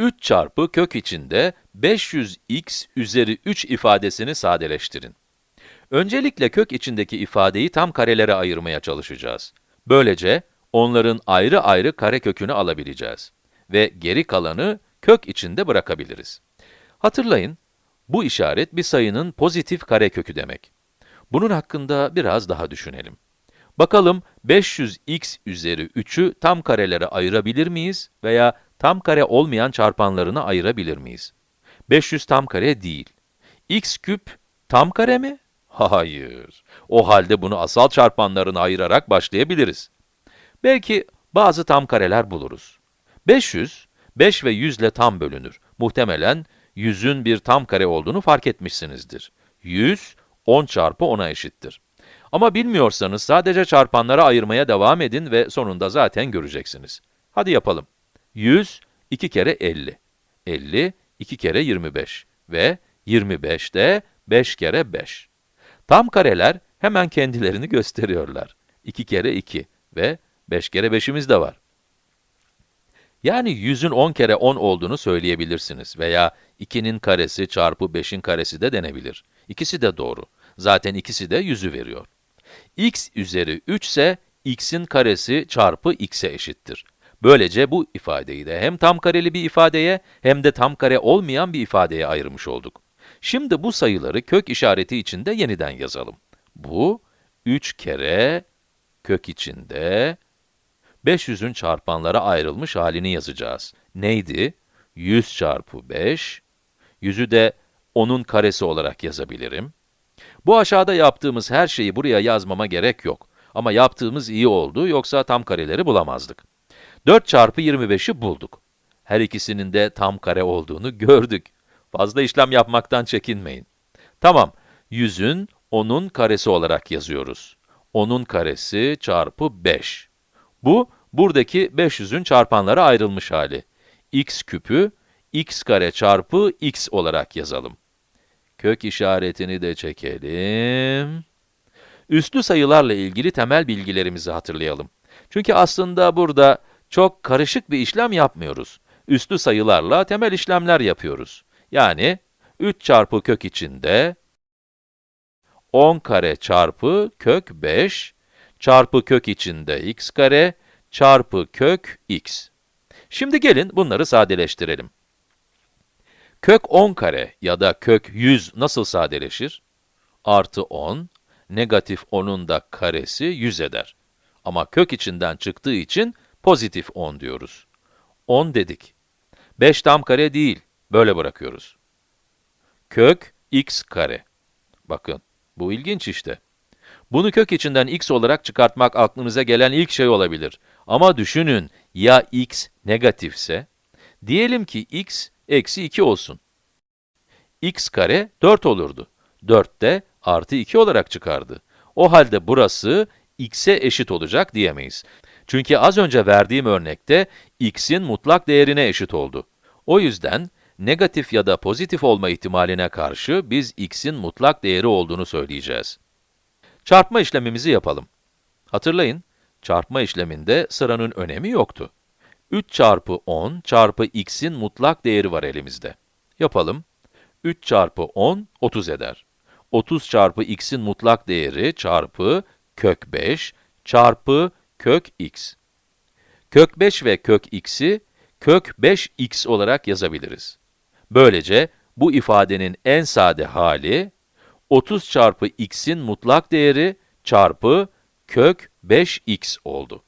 3 çarpı kök içinde 500x üzeri 3 ifadesini sadeleştirin. Öncelikle kök içindeki ifadeyi tam karelere ayırmaya çalışacağız. Böylece onların ayrı ayrı karekökünü alabileceğiz. Ve geri kalanı kök içinde bırakabiliriz. Hatırlayın, bu işaret bir sayının pozitif karekökü demek. Bunun hakkında biraz daha düşünelim. Bakalım 500x üzeri 3'ü tam karelere ayırabilir miyiz veya tam kare olmayan çarpanlarına ayırabilir miyiz? 500 tam kare değil. x küp tam kare mi? Hayır. O halde bunu asal çarpanlarına ayırarak başlayabiliriz. Belki bazı tam kareler buluruz. 500, 5 ve 100 ile tam bölünür. Muhtemelen 100'ün bir tam kare olduğunu fark etmişsinizdir. 100, 10 çarpı 10'a eşittir. Ama bilmiyorsanız sadece çarpanlara ayırmaya devam edin ve sonunda zaten göreceksiniz. Hadi yapalım. 100, 2 kere 50. 50, 2 kere 25 ve 25 de 5 kere 5. Tam kareler hemen kendilerini gösteriyorlar. 2 kere 2 ve 5 kere 5'imiz de var. Yani 100'ün 10 kere 10 olduğunu söyleyebilirsiniz veya 2'nin karesi çarpı 5'in karesi de denebilir. İkisi de doğru. Zaten ikisi de 100'ü veriyor. x üzeri 3 ise x'in karesi çarpı x'e eşittir. Böylece bu ifadeyi de hem tam kareli bir ifadeye hem de tam kare olmayan bir ifadeye ayırmış olduk. Şimdi bu sayıları kök işareti içinde yeniden yazalım. Bu 3 kere kök içinde 500'ün çarpanlara ayrılmış halini yazacağız. Neydi? 100 çarpı 5, 100'ü de 10'un karesi olarak yazabilirim. Bu aşağıda yaptığımız her şeyi buraya yazmama gerek yok. Ama yaptığımız iyi oldu, yoksa tam kareleri bulamazdık. 4 çarpı 25'i bulduk. Her ikisinin de tam kare olduğunu gördük. Fazla işlem yapmaktan çekinmeyin. Tamam, 100'ün 10'un karesi olarak yazıyoruz. 10'un karesi çarpı 5. Bu, buradaki 500'ün çarpanlara ayrılmış hali. x küpü, x kare çarpı x olarak yazalım. Kök işaretini de çekelim. Üslü sayılarla ilgili temel bilgilerimizi hatırlayalım. Çünkü aslında burada çok karışık bir işlem yapmıyoruz. Üslü sayılarla temel işlemler yapıyoruz. Yani 3 çarpı kök içinde 10 kare çarpı kök 5 çarpı kök içinde x kare çarpı kök x. Şimdi gelin bunları sadeleştirelim. Kök 10 kare ya da kök 100 nasıl sadeleşir? Artı 10, negatif 10'un da karesi 100 eder. Ama kök içinden çıktığı için pozitif 10 diyoruz. 10 dedik. 5 tam kare değil, böyle bırakıyoruz. Kök x kare. Bakın, bu ilginç işte. Bunu kök içinden x olarak çıkartmak aklınıza gelen ilk şey olabilir. Ama düşünün, ya x negatifse, diyelim ki x eksi 2 olsun. x kare 4 olurdu. 4 de artı 2 olarak çıkardı. O halde burası x'e eşit olacak diyemeyiz. Çünkü az önce verdiğim örnekte x'in mutlak değerine eşit oldu. O yüzden negatif ya da pozitif olma ihtimaline karşı biz x'in mutlak değeri olduğunu söyleyeceğiz. Çarpma işlemimizi yapalım. Hatırlayın, çarpma işleminde sıranın önemi yoktu. 3 çarpı 10 çarpı x'in mutlak değeri var elimizde. Yapalım. 3 çarpı 10, 30 eder. 30 çarpı x'in mutlak değeri çarpı kök 5 çarpı kök x. Kök 5 ve kök x'i kök 5x olarak yazabiliriz. Böylece bu ifadenin en sade hali 30 çarpı x'in mutlak değeri çarpı kök 5x oldu.